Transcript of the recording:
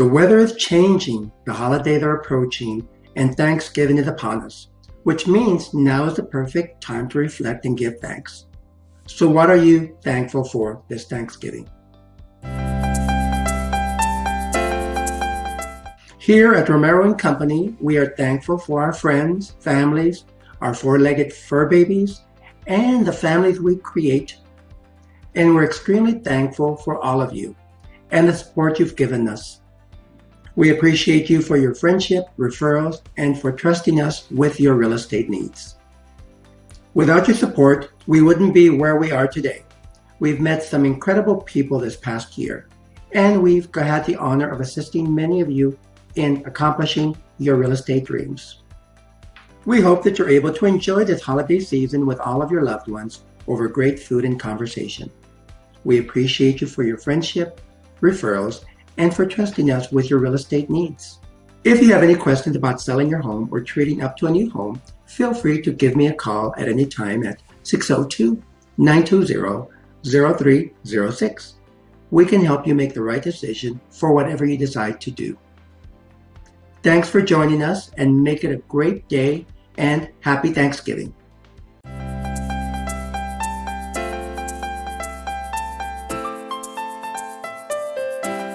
The weather is changing, the holidays are approaching, and Thanksgiving is upon us, which means now is the perfect time to reflect and give thanks. So, what are you thankful for this Thanksgiving? Here at Romero and Company, we are thankful for our friends, families, our four-legged fur babies, and the families we create. And we're extremely thankful for all of you and the support you've given us. We appreciate you for your friendship, referrals, and for trusting us with your real estate needs. Without your support, we wouldn't be where we are today. We've met some incredible people this past year, and we've had the honor of assisting many of you in accomplishing your real estate dreams. We hope that you're able to enjoy this holiday season with all of your loved ones over great food and conversation. We appreciate you for your friendship, referrals, and for trusting us with your real estate needs. If you have any questions about selling your home or trading up to a new home, feel free to give me a call at any time at 602 920 0306. We can help you make the right decision for whatever you decide to do. Thanks for joining us and make it a great day and happy Thanksgiving.